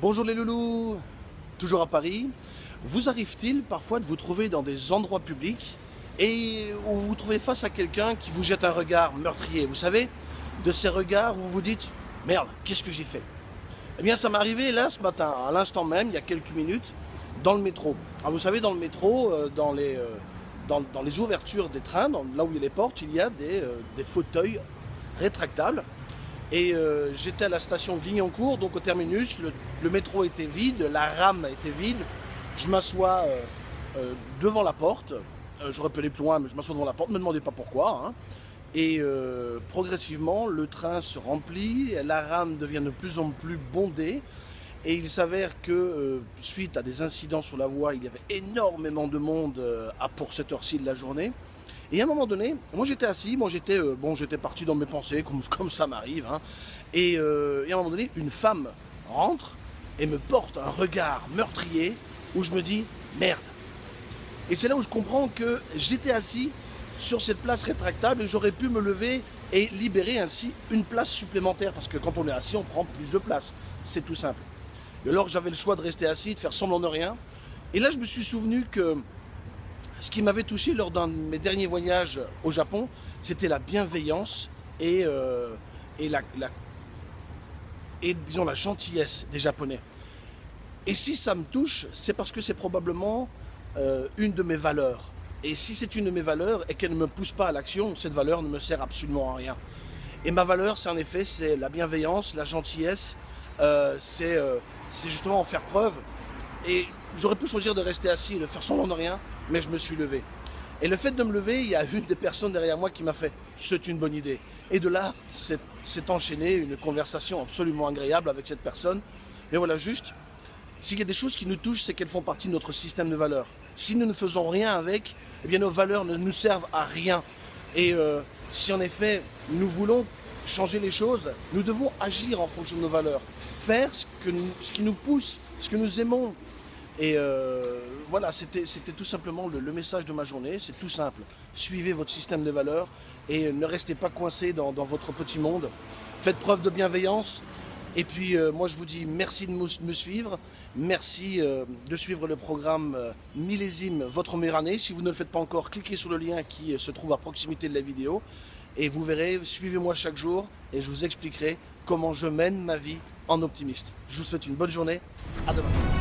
Bonjour les loulous, toujours à Paris. Vous arrive-t-il parfois de vous trouver dans des endroits publics et où vous vous trouvez face à quelqu'un qui vous jette un regard meurtrier Vous savez, de ces regards où vous vous dites « Merde, qu'est-ce que j'ai fait ?» Eh bien ça m'est arrivé là ce matin, à l'instant même, il y a quelques minutes, dans le métro. Alors vous savez, dans le métro, euh, dans les, euh, dans, les ouvertures des trains, là où il y a les portes, il y a des, euh, des fauteuils rétractables et euh, j'étais à la station Guignancourt, donc au terminus, le, métro était vide, la rame était vide. Je m'assois euh, euh, devant la porte, j'aurais pu aller plus loin, mais je m'assois devant la porte, ne me demandez pas pourquoi. Hein. Et progressivement, le train se remplit, la rame devient de plus en plus bondée. Et il s'avère que, suite à des incidents sur la voie, il y avait énormément de monde pour cette heure-ci de la journée. Et à un moment donné, moi j'étais assis, moi j'étais euh, j'étais parti dans mes pensées, comme, ça m'arrive. Hein. Euh, et, à un moment donné, une femme rentre et me porte un regard meurtrier où je me dis merde. Et c'est là où je comprends que j'étais assis sur cette place rétractable et j'aurais pu me lever et libérer ainsi une place supplémentaire parce que quand on est assis, on prend plus de place. C'est tout simple. Et alors j'avais le choix de rester assis, de faire semblant de rien. Et là, je me suis souvenu que ce qui m'avait touché lors d'un de mes derniers voyages au Japon, c'était la bienveillance et, euh, la, disons, la gentillesse des Japonais. Et si ça me touche, c'est parce que c'est probablement euh, une de mes valeurs. Et si c'est une de mes valeurs et qu'elle ne me pousse pas à l'action, cette valeur ne me sert absolument à rien. Et ma valeur, c'est en effet, c'est la bienveillance, la gentillesse, euh, c'est justement en faire preuve. Et j'aurais pu choisir de rester assis et de faire semblant de rien, mais je me suis levé. Et le fait de me lever, il y a une des personnes derrière moi qui m'a fait « c'est une bonne idée ». Et de là, s'est enchaînée une conversation absolument agréable avec cette personne. Mais voilà, juste, s'il y a des choses qui nous touchent, c'est qu'elles font partie de notre système de valeurs. Si nous ne faisons rien avec, eh bien nos valeurs ne nous servent à rien. Et euh, si en effet, nous voulons changer les choses, nous devons agir en fonction de nos valeurs. Faire ce, que ce qui nous pousse, ce que nous aimons, et euh, voilà, c'était tout simplement le, message de ma journée, c'est tout simple. Suivez votre système de valeurs et ne restez pas coincé dans, votre petit monde. Faites preuve de bienveillance. Et puis euh, moi je vous dis merci de me suivre, merci euh, de suivre le programme Millésime Votre meilleure année. Si vous ne le faites pas encore, cliquez sur le lien qui se trouve à proximité de la vidéo. Et vous verrez, suivez-moi chaque jour et je vous expliquerai comment je mène ma vie en optimiste. Je vous souhaite une bonne journée, à demain.